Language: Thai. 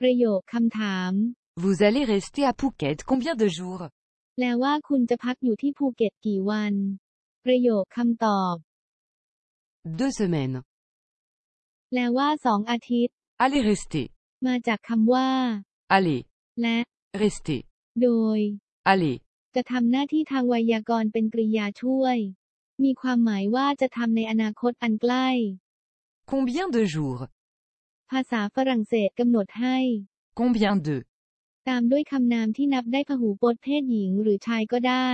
ประโยคคำถาม Vous allez rester à Phuket combien de jours แปลว่าคุณจะพักอยู่ที่ภูเก็ตกี่วัน ประโยคคำตอบ Deux semaines. แปลว่าสองอาทิตย์ Allez rester. มาจากคำว่า Allez. และ Rester. โดย Allez. จะทำหน้าที่ทางไวยากรณ์เป็นกริยาช่วย มีความหมายว่าจะทำในอนาคตอันใกล้ Combien de jours ภาษาฝรั่งเศสกำหนดให้ Combien de ตามด้วยคำนามที่นับได้พหูพจน์เพศหญิงหรือชายก็ได้